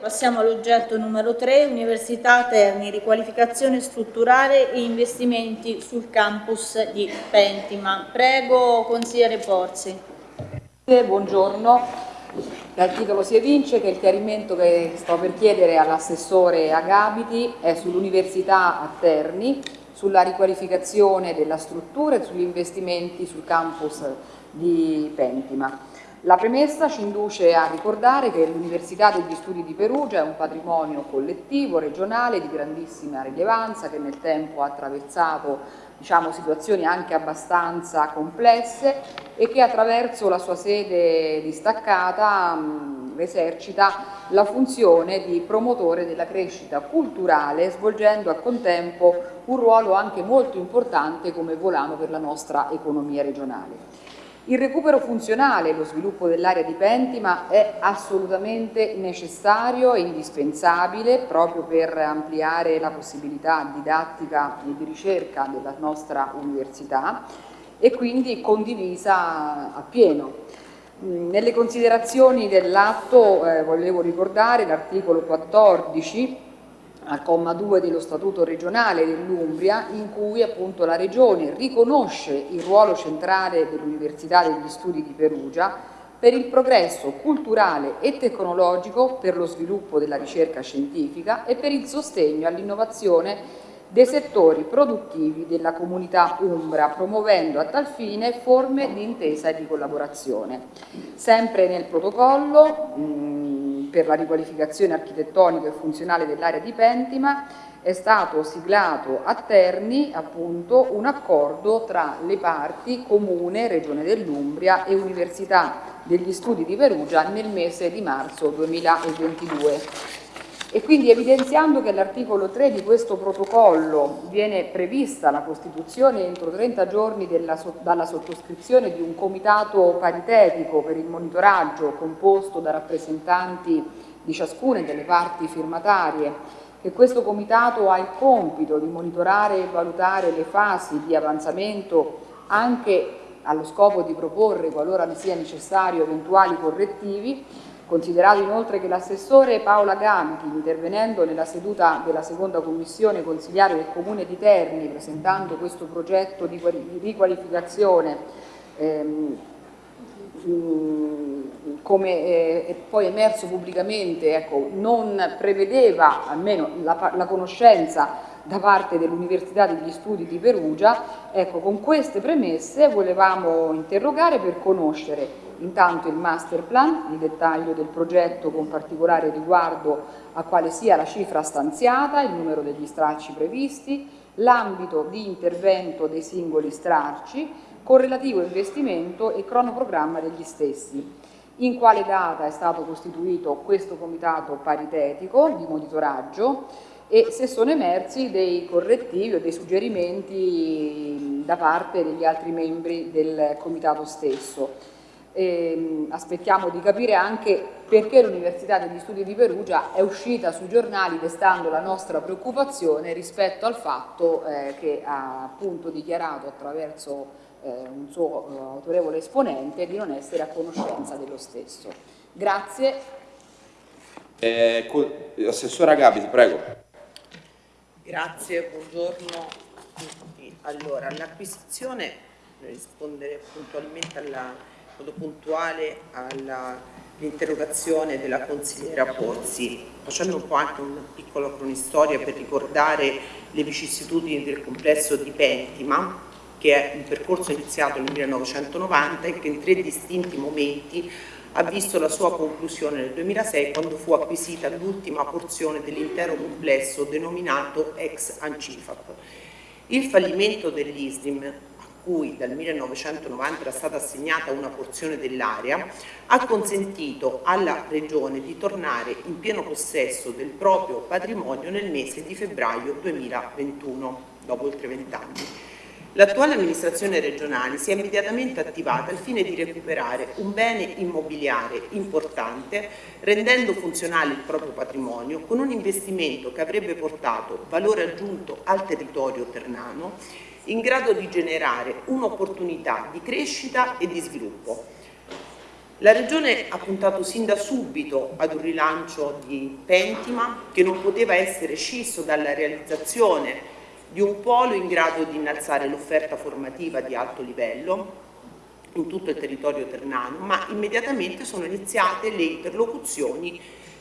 Passiamo all'oggetto numero 3, Università Terni, riqualificazione strutturale e investimenti sul campus di Pentima. Prego, consigliere Porzi. Buongiorno, dal titolo si evince che il chiarimento che sto per chiedere all'assessore Agabiti è sull'Università a Terni, sulla riqualificazione della struttura e sugli investimenti sul campus di Pentima. La premessa ci induce a ricordare che l'Università degli Studi di Perugia è un patrimonio collettivo, regionale, di grandissima rilevanza, che nel tempo ha attraversato diciamo, situazioni anche abbastanza complesse e che attraverso la sua sede distaccata mh, esercita la funzione di promotore della crescita culturale, svolgendo a contempo un ruolo anche molto importante come volano per la nostra economia regionale. Il recupero funzionale e lo sviluppo dell'area di Pentima è assolutamente necessario e indispensabile proprio per ampliare la possibilità didattica e di ricerca della nostra università e quindi condivisa appieno. Mm, nelle considerazioni dell'atto eh, volevo ricordare l'articolo 14 al comma 2 dello Statuto regionale dell'Umbria in cui appunto la Regione riconosce il ruolo centrale dell'Università degli Studi di Perugia per il progresso culturale e tecnologico, per lo sviluppo della ricerca scientifica e per il sostegno all'innovazione dei settori produttivi della comunità umbra, promuovendo a tal fine forme di intesa e di collaborazione. Sempre nel protocollo mh, per la riqualificazione architettonica e funzionale dell'area di Pentima è stato siglato a Terni appunto, un accordo tra le parti Comune, Regione dell'Umbria e Università degli Studi di Perugia nel mese di marzo 2022 e quindi evidenziando che all'articolo 3 di questo protocollo viene prevista la costituzione entro 30 giorni della, dalla sottoscrizione di un comitato paritetico per il monitoraggio composto da rappresentanti di ciascuna delle parti firmatarie, che questo comitato ha il compito di monitorare e valutare le fasi di avanzamento anche allo scopo di proporre, qualora ne sia necessario, eventuali correttivi, Considerato inoltre che l'assessore Paola Gamchi, intervenendo nella seduta della seconda commissione consigliare del Comune di Terni, presentando questo progetto di riqualificazione ehm, come eh, è poi emerso pubblicamente, ecco, non prevedeva almeno la, la conoscenza da parte dell'Università degli Studi di Perugia, ecco, con queste premesse volevamo interrogare per conoscere intanto il master plan, il dettaglio del progetto con particolare riguardo a quale sia la cifra stanziata, il numero degli stralci previsti, l'ambito di intervento dei singoli stralci, con relativo investimento e cronoprogramma degli stessi. In quale data è stato costituito questo comitato paritetico di monitoraggio e se sono emersi dei correttivi o dei suggerimenti da parte degli altri membri del comitato stesso. E, aspettiamo di capire anche perché l'Università degli Studi di Perugia è uscita sui giornali destando la nostra preoccupazione rispetto al fatto eh, che ha appunto dichiarato attraverso eh, un suo eh, autorevole esponente di non essere a conoscenza dello stesso. Grazie. Eh, Assessora Gabiti, prego. Grazie, buongiorno a tutti. Allora, l'acquisizione, per rispondere puntualmente alla modo puntuale all'interrogazione della consigliera Pozzi, facendo un po' anche una piccola cronistoria per ricordare le vicissitudini del complesso di Pentima, che è un percorso iniziato nel 1990 e che in tre distinti momenti ha visto la sua conclusione nel 2006 quando fu acquisita l'ultima porzione dell'intero complesso denominato ex Ancifap. Il fallimento dell'ISDIM cui dal 1990 era stata assegnata una porzione dell'area, ha consentito alla Regione di tornare in pieno possesso del proprio patrimonio nel mese di febbraio 2021, dopo oltre vent'anni. L'attuale amministrazione regionale si è immediatamente attivata al fine di recuperare un bene immobiliare importante, rendendo funzionale il proprio patrimonio con un investimento che avrebbe portato valore aggiunto al territorio ternano in grado di generare un'opportunità di crescita e di sviluppo. La Regione ha puntato sin da subito ad un rilancio di Pentima che non poteva essere scisso dalla realizzazione di un polo in grado di innalzare l'offerta formativa di alto livello in tutto il territorio ternano, ma immediatamente sono iniziate le interlocuzioni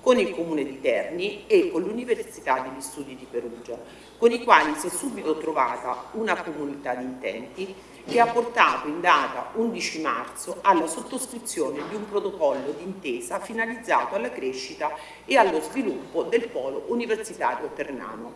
con il Comune di Terni e con l'Università degli Studi di Perugia, con i quali si è subito trovata una comunità di intenti che ha portato in data 11 marzo alla sottoscrizione di un protocollo d'intesa finalizzato alla crescita e allo sviluppo del polo universitario ternano.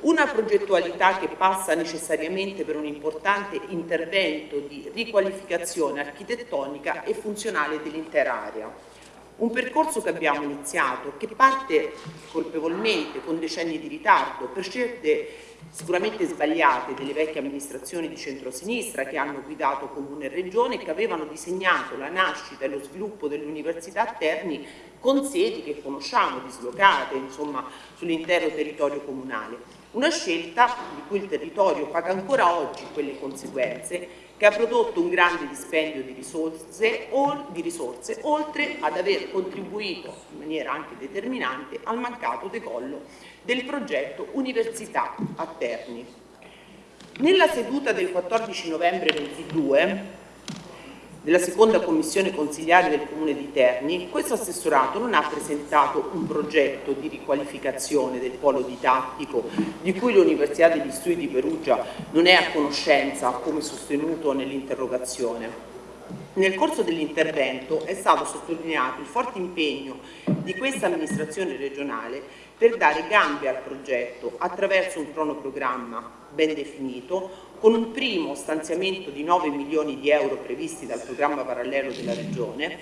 Una progettualità che passa necessariamente per un importante intervento di riqualificazione architettonica e funzionale dell'intera area. Un percorso che abbiamo iniziato, che parte colpevolmente, con decenni di ritardo, per scelte sicuramente sbagliate delle vecchie amministrazioni di centrosinistra che hanno guidato Comune e Regione e che avevano disegnato la nascita e lo sviluppo dell'Università a Terni con sedi che conosciamo, dislocate sull'intero territorio comunale. Una scelta di cui il territorio paga ancora oggi quelle conseguenze che ha prodotto un grande dispendio di risorse, di risorse, oltre ad aver contribuito in maniera anche determinante al mancato decollo del progetto Università a Terni. Nella seduta del 14 novembre 22 della seconda commissione consigliare del Comune di Terni, questo assessorato non ha presentato un progetto di riqualificazione del polo didattico di cui l'Università degli Studi di Perugia non è a conoscenza, come sostenuto nell'interrogazione. Nel corso dell'intervento è stato sottolineato il forte impegno di questa amministrazione regionale per dare gambe al progetto attraverso un cronoprogramma ben definito, con un primo stanziamento di 9 milioni di euro previsti dal programma parallelo della Regione,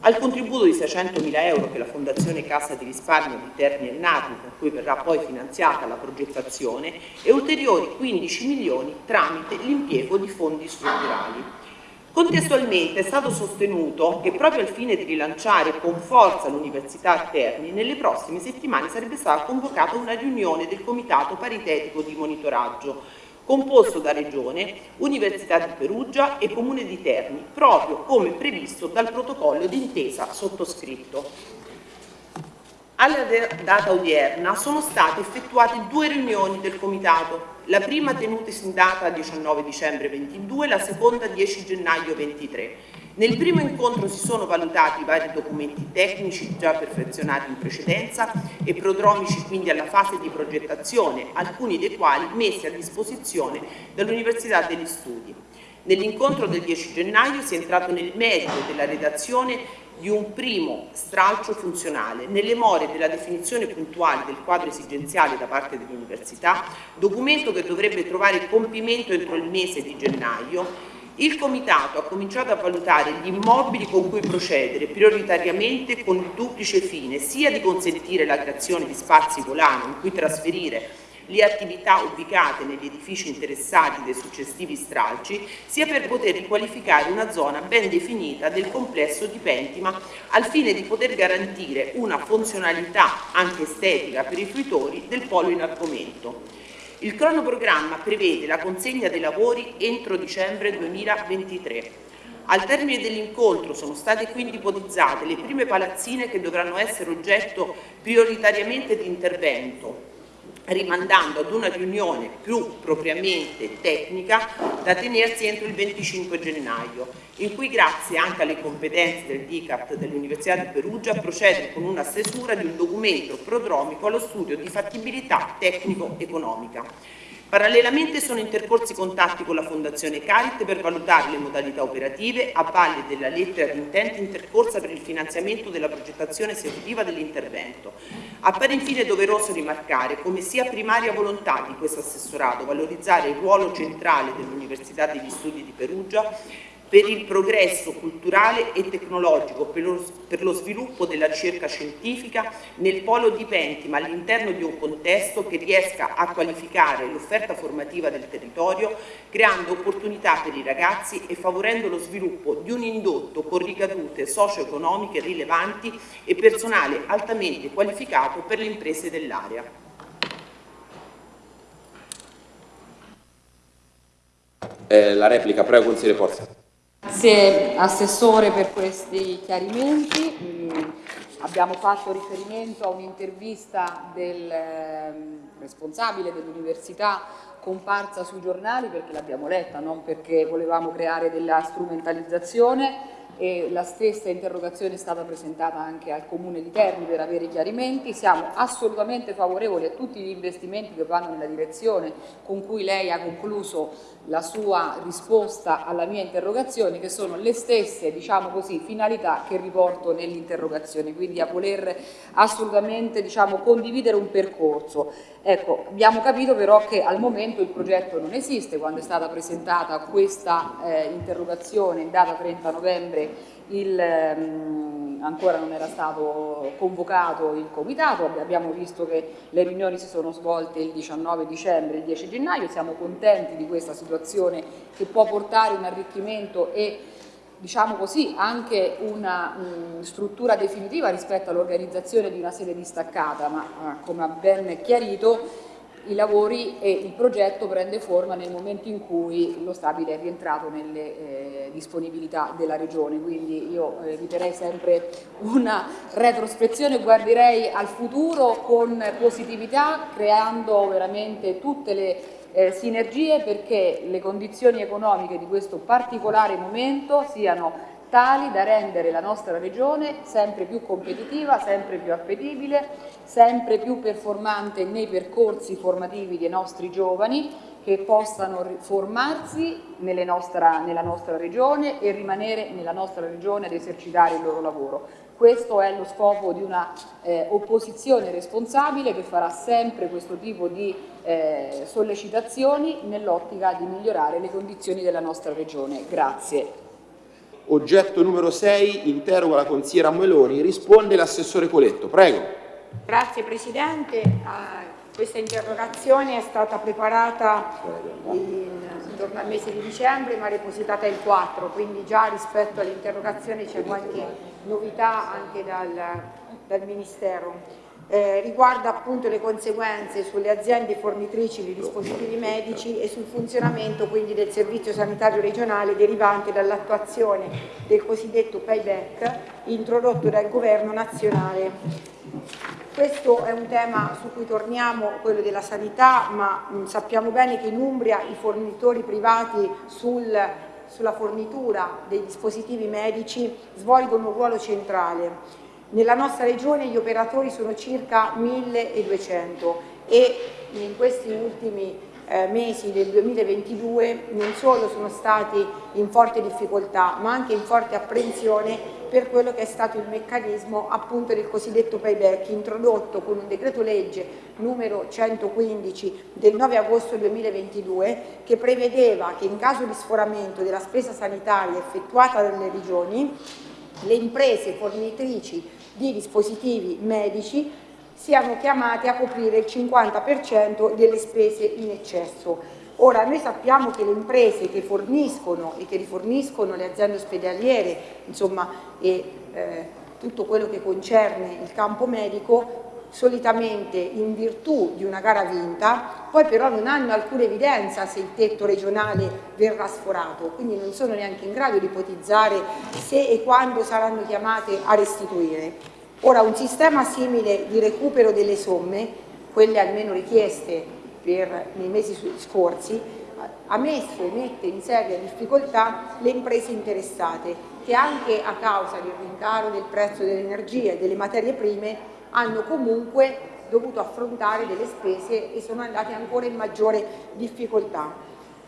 al contributo di 600 mila euro che la Fondazione Cassa di Risparmio di Terni e Narni, con cui verrà poi finanziata la progettazione, e ulteriori 15 milioni tramite l'impiego di fondi strutturali. Contestualmente è stato sostenuto che proprio al fine di rilanciare con forza l'Università a Terni, nelle prossime settimane sarebbe stata convocata una riunione del Comitato Paritetico di Monitoraggio, composto da Regione, Università di Perugia e Comune di Terni, proprio come previsto dal protocollo d'intesa sottoscritto. Alla data odierna sono state effettuate due riunioni del Comitato, la prima tenutasi in data 19 dicembre 22, la seconda 10 gennaio 23. Nel primo incontro si sono valutati vari documenti tecnici già perfezionati in precedenza e prodromici quindi alla fase di progettazione, alcuni dei quali messi a disposizione dall'Università degli Studi. Nell'incontro del 10 gennaio si è entrato nel merito della redazione di un primo stralcio funzionale nelle more della definizione puntuale del quadro esigenziale da parte dell'Università, documento che dovrebbe trovare compimento entro il mese di gennaio, il Comitato ha cominciato a valutare gli immobili con cui procedere prioritariamente con il duplice fine sia di consentire la creazione di spazi volano in cui trasferire le attività ubicate negli edifici interessati dai successivi stralci, sia per poter riqualificare una zona ben definita del complesso di Pentima al fine di poter garantire una funzionalità anche estetica per i fruitori del polo in argomento. Il cronoprogramma prevede la consegna dei lavori entro dicembre 2023. Al termine dell'incontro sono state quindi ipotizzate le prime palazzine che dovranno essere oggetto prioritariamente di intervento, rimandando ad una riunione più propriamente tecnica da tenersi entro il 25 gennaio, in cui grazie anche alle competenze del DICAT dell'Università di Perugia procede con una stesura di un documento prodromico allo studio di fattibilità tecnico-economica. Parallelamente sono intercorsi contatti con la Fondazione Carit per valutare le modalità operative a valle della lettera di intento intercorsa per il finanziamento della progettazione esecutiva dell'intervento. Appare infine doveroso rimarcare come sia primaria volontà di questo assessorato valorizzare il ruolo centrale dell'Università degli Studi di Perugia per il progresso culturale e tecnologico, per lo, per lo, sviluppo della ricerca scientifica nel polo di Pentima all'interno di un contesto che riesca a qualificare l'offerta formativa del territorio, creando opportunità per i ragazzi e favorendo lo sviluppo di un indotto con ricadute socio-economiche rilevanti e personale altamente qualificato per le imprese dell'area. Eh, la replica, prego consigliere Forza. Grazie Assessore per questi chiarimenti. Mm, abbiamo fatto riferimento a un'intervista del eh, responsabile dell'Università comparsa sui giornali perché l'abbiamo letta, non perché volevamo creare della strumentalizzazione e la stessa interrogazione è stata presentata anche al Comune di Terni per avere chiarimenti. Siamo assolutamente favorevoli a tutti gli investimenti che vanno nella direzione con cui lei ha concluso la sua risposta alla mia interrogazione, che sono le stesse diciamo così, finalità che riporto nell'interrogazione, quindi a voler assolutamente diciamo, condividere un percorso. Ecco, abbiamo capito però che al momento il progetto non esiste, quando è stata presentata questa eh, interrogazione in data 30 novembre il, ehm, ancora non era stato convocato il comitato, abbiamo visto che le riunioni si sono svolte il 19 dicembre e il 10 gennaio, siamo contenti di questa situazione che può portare un arricchimento e diciamo così, anche una mh, struttura definitiva rispetto all'organizzazione di una sede distaccata, ma eh, come ha ben chiarito i lavori e il progetto prende forma nel momento in cui lo stabile è rientrato nelle eh, disponibilità della Regione, quindi io eh, eviterei sempre una retrospezione, guarderei al futuro con positività, creando veramente tutte le eh, sinergie perché le condizioni economiche di questo particolare momento siano tali da rendere la nostra regione sempre più competitiva, sempre più appetibile, sempre più performante nei percorsi formativi dei nostri giovani che possano formarsi nostra, nella nostra regione e rimanere nella nostra regione ad esercitare il loro lavoro. Questo è lo scopo di una eh, opposizione responsabile che farà sempre questo tipo di eh, sollecitazioni nell'ottica di migliorare le condizioni della nostra regione. Grazie. Oggetto numero 6, interroga la consigliera Meloni, risponde l'assessore Coletto. Prego. Grazie Presidente. Uh, questa interrogazione è stata preparata intorno al mese di dicembre ma depositata il 4, quindi già rispetto all'interrogazione c'è qualche novità anche dal, dal Ministero eh, riguarda appunto le conseguenze sulle aziende fornitrici di dispositivi medici e sul funzionamento quindi del servizio sanitario regionale derivante dall'attuazione del cosiddetto payback introdotto dal governo nazionale. Questo è un tema su cui torniamo, quello della sanità, ma mh, sappiamo bene che in Umbria i fornitori privati sul, sulla fornitura dei dispositivi medici svolgono un ruolo centrale nella nostra regione gli operatori sono circa 1200 e in questi ultimi eh, mesi del 2022 non solo sono stati in forte difficoltà ma anche in forte apprensione per quello che è stato il meccanismo appunto del cosiddetto payback introdotto con un decreto legge numero 115 del 9 agosto 2022 che prevedeva che in caso di sforamento della spesa sanitaria effettuata dalle regioni le imprese fornitrici di dispositivi medici siano chiamati a coprire il 50% delle spese in eccesso. Ora, noi sappiamo che le imprese che forniscono e che riforniscono le aziende ospedaliere, insomma, e eh, tutto quello che concerne il campo medico, solitamente in virtù di una gara vinta, poi però non hanno alcuna evidenza se il tetto regionale verrà sforato, quindi non sono neanche in grado di ipotizzare se e quando saranno chiamate a restituire. Ora, un sistema simile di recupero delle somme, quelle almeno richieste per, nei mesi scorsi, ha messo e mette in seria difficoltà le imprese interessate che anche a causa del rincaro del prezzo dell'energia e delle materie prime hanno comunque dovuto affrontare delle spese e sono andate ancora in maggiore difficoltà.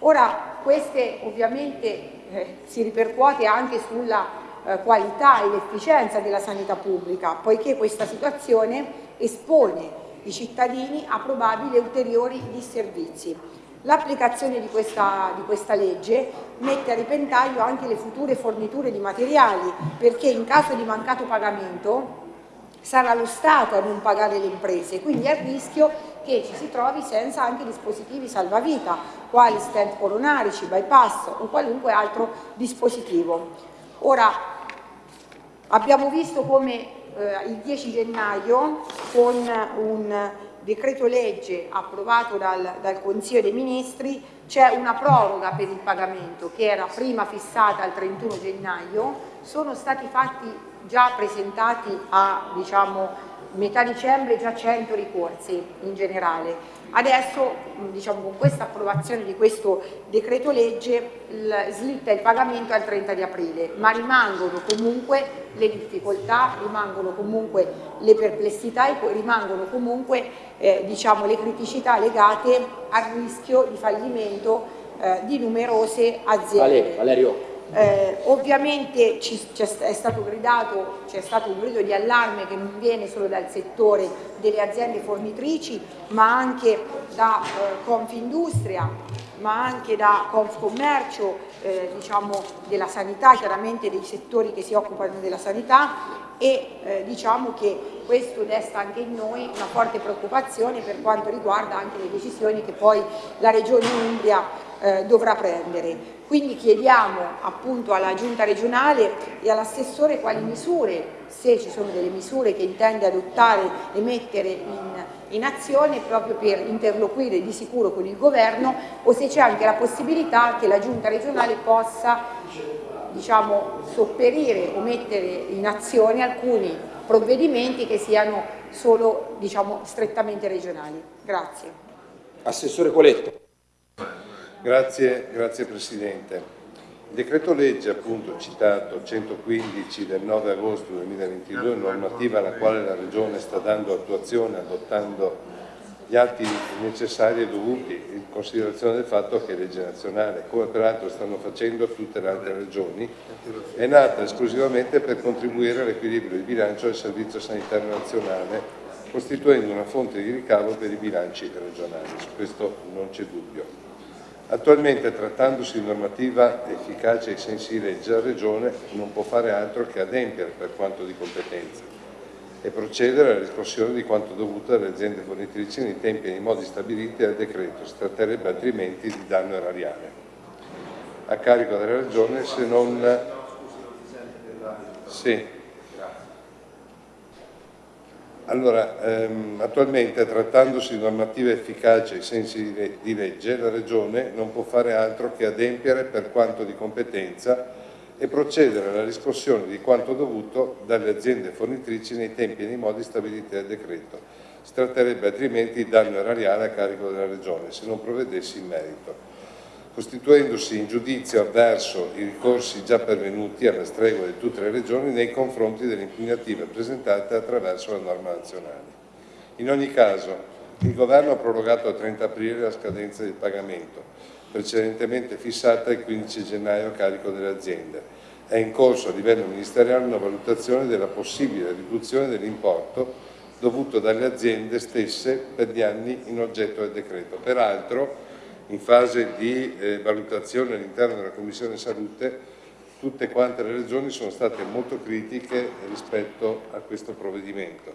Ora queste ovviamente eh, si ripercuote anche sulla eh, qualità e l'efficienza della sanità pubblica, poiché questa situazione espone i cittadini a probabili ulteriori disservizi. L'applicazione di di questa legge mette a ripentaglio anche le future forniture di materiali, perché in caso di mancato pagamento sarà lo Stato a non pagare le imprese, quindi è il rischio che ci si trovi senza anche dispositivi salvavita, quali stent coronarici, bypass o qualunque altro dispositivo. Ora, abbiamo visto come eh, il 10 gennaio con un decreto legge approvato dal, dal Consiglio dei Ministri c'è una proroga per il pagamento che era prima fissata al 31 gennaio, sono stati fatti già presentati a diciamo, metà dicembre già 100 ricorsi in generale. Adesso diciamo, con questa approvazione di questo decreto legge slitta il pagamento al 30 di aprile, ma rimangono comunque le difficoltà, rimangono comunque le perplessità e rimangono comunque eh, diciamo, le criticità legate al rischio di fallimento eh, di numerose aziende. Valerio. Eh, ovviamente ci, è stato gridato, c'è stato un grido di allarme che non viene solo dal settore delle aziende fornitrici ma anche da eh, Confindustria, ma anche da Confcommercio, eh, diciamo della sanità, chiaramente dei settori che si occupano della sanità e eh, diciamo che questo desta anche in noi una forte preoccupazione per quanto riguarda anche le decisioni che poi la Regione Umbria eh, dovrà prendere. Quindi chiediamo appunto alla Giunta regionale e all'assessore quali misure, se ci sono delle misure che intende adottare e mettere in, in azione proprio per interloquire di sicuro con il governo o se c'è anche la possibilità che la Giunta regionale possa diciamo, sopperire o mettere in azione alcuni provvedimenti che siano solo diciamo, strettamente regionali. Grazie. Assessore Coletto. Grazie, grazie Presidente. Il decreto legge appunto citato 115 del 9 agosto 2022, normativa alla quale la Regione sta dando attuazione adottando gli atti necessari e dovuti in considerazione del fatto che è legge nazionale, come peraltro stanno facendo tutte le altre regioni, è nata esclusivamente per contribuire all'equilibrio di bilancio del Servizio Sanitario Nazionale, costituendo una fonte di ricavo per i bilanci regionali. Su questo non c'è dubbio. Attualmente, trattandosi di normativa efficace ai sensi di legge, la Regione non può fare altro che adempiere per quanto di competenza e procedere alla riscossione di quanto dovuto dalle aziende fornitrici nei tempi e nei modi stabiliti dal decreto, si tratterebbe altrimenti di danno erariale a carico della Regione se non... Sì. Allora, ehm, attualmente trattandosi di normativa efficace ai sensi di legge, la Regione non può fare altro che adempiere per quanto di competenza e procedere alla riscossione di quanto dovuto dalle aziende fornitrici nei tempi e nei modi stabiliti dal decreto. Si tratterebbe altrimenti di danno erariale a carico della Regione se non provvedessi in merito costituendosi in giudizio avverso i ricorsi già pervenuti alla stregua di tutte le regioni nei confronti delle impugnative presentate attraverso la norma nazionale. In ogni caso, il Governo ha prorogato al 30 aprile la scadenza del pagamento, precedentemente fissata il 15 gennaio a carico delle aziende. È in corso a livello ministeriale una valutazione della possibile riduzione dell'importo dovuto dalle aziende stesse per gli anni in oggetto del decreto. Peraltro, in fase di eh, valutazione all'interno della Commissione Salute tutte quante le regioni sono state molto critiche rispetto a questo provvedimento,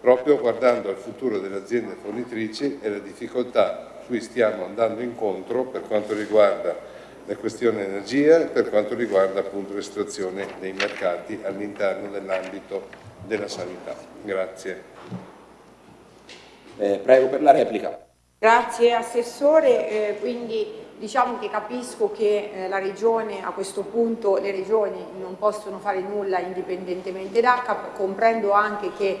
proprio guardando al futuro delle aziende fornitrici e le difficoltà cui stiamo andando incontro per quanto riguarda la questione energia e per quanto riguarda appunto la situazione dei mercati all'interno dell'ambito della sanità. Grazie. Eh, prego per la replica. Grazie Assessore, eh, quindi diciamo che capisco che eh, la Regione, a questo punto le Regioni non possono fare nulla indipendentemente da, comprendo anche che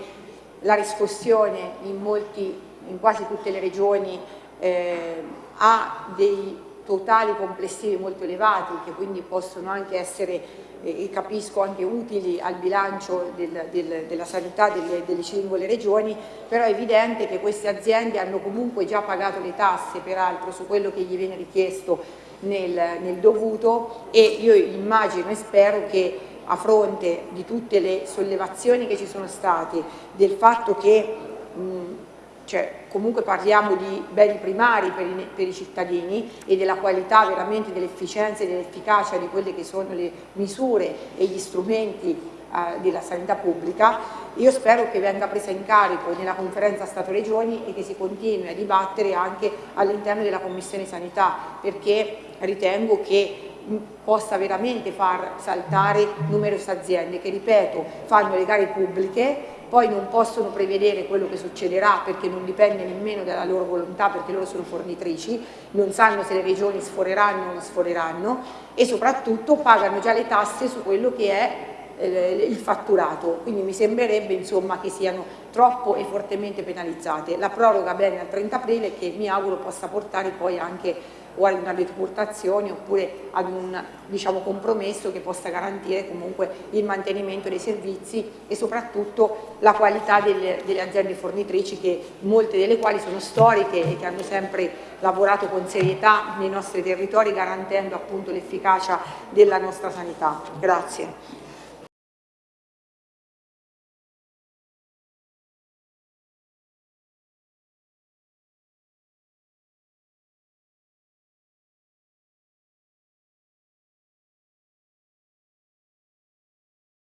la riscossione in, molti, in quasi tutte le Regioni eh, ha dei totali complessivi molto elevati che quindi possono anche essere e capisco anche utili al bilancio del, del, della sanità delle, delle, singole regioni, però è evidente che queste aziende hanno comunque già pagato le tasse peraltro su quello che gli viene richiesto nel, nel dovuto e io immagino e spero che a fronte di tutte le sollevazioni che ci sono state, del fatto che mh, cioè comunque parliamo di beni primari per i, per i cittadini e della qualità veramente dell'efficienza e dell'efficacia di quelle che sono le misure e gli strumenti eh, della sanità pubblica, io spero che venga presa in carico nella conferenza Stato-Regioni e che si continui a dibattere anche all'interno della Commissione Sanità, perché ritengo che possa veramente far saltare numerose aziende che, ripeto, fanno le gare pubbliche poi non possono prevedere quello che succederà perché non dipende nemmeno dalla loro volontà perché loro sono fornitrici, non sanno se le regioni sforeranno o non sforeranno e soprattutto pagano già le tasse su quello che è eh, il fatturato, quindi mi sembrerebbe insomma, che siano troppo e fortemente penalizzate. La proroga bene al 30 aprile che mi auguro possa portare poi anche o ad una decurtazione oppure ad un diciamo, compromesso che possa garantire comunque il mantenimento dei servizi e soprattutto la qualità delle, delle aziende fornitrici che molte delle quali sono storiche e che hanno sempre lavorato con serietà nei nostri territori garantendo appunto l'efficacia della nostra sanità. Grazie.